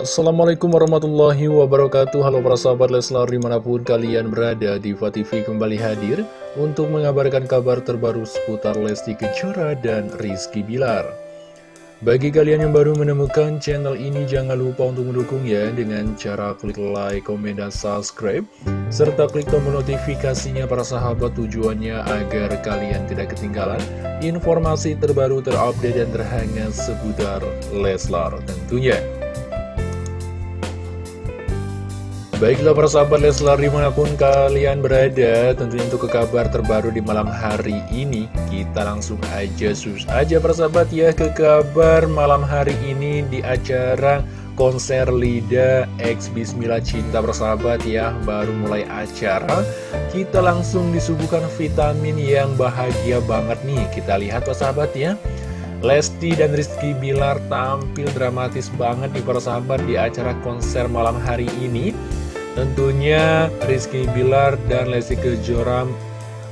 Assalamualaikum warahmatullahi wabarakatuh. Halo para sahabat Leslar di mana pun kalian berada Diva TV kembali hadir Untuk mengabarkan kabar terbaru seputar Lesti Kejora dan Rizky Bilar. Bagi kalian yang baru menemukan channel ini Jangan lupa untuk mendukung ya Dengan cara klik like, komen, dan subscribe Serta klik tombol notifikasinya para sahabat Tujuannya agar kalian tidak ketinggalan Informasi terbaru terupdate dan terhangat seputar Leslar tentunya Baiklah para sahabat Leslar di mana pun kalian berada Tentunya untuk ke kabar terbaru di malam hari ini Kita langsung aja sus aja para sahabat ya Ke kabar malam hari ini di acara konser Lida X Bismillah Cinta persahabat ya Baru mulai acara. Kita langsung disuguhkan vitamin yang bahagia banget nih Kita lihat persahabat ya. Lesti dan Rizky Bilar tampil dramatis banget di para sahabat di acara konser malam hari ini Tentunya Rizky Bilar dan Lesti Kejora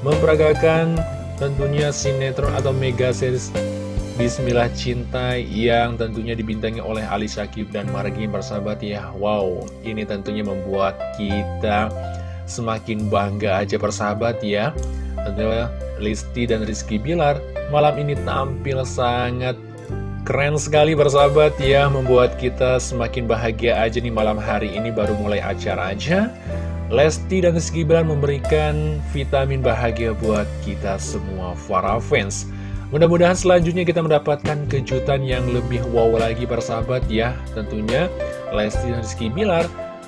memperagakan tentunya sinetron atau mega series Bismillah Cinta yang tentunya dibintangi oleh Ali Syakib dan Margi bersahabat ya. Wow, ini tentunya membuat kita semakin bangga aja persahabat ya. Tentunya Lesti dan Rizky Bilar malam ini tampil sangat Keren sekali bersahabat ya, membuat kita semakin bahagia aja nih malam hari ini baru mulai acara aja. Lesti dan Rizky Bilar memberikan vitamin bahagia buat kita semua para fans. Mudah-mudahan selanjutnya kita mendapatkan kejutan yang lebih wow lagi bersahabat ya. Tentunya Lesti dan Rizky Bilar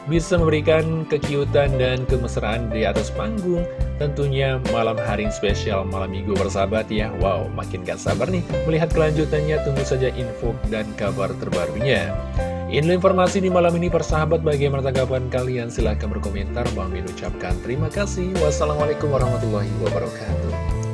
bisa memberikan kekiutan dan kemesraan di atas panggung. Tentunya malam hari spesial malam minggu bersahabat ya. Wow, makin gak sabar nih melihat kelanjutannya. Tunggu saja info dan kabar terbarunya. Ini informasi di malam ini persahabat. Bagaimana tanggapan kalian? Silahkan berkomentar. Bang Min ucapkan terima kasih. Wassalamualaikum warahmatullahi wabarakatuh